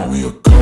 call me a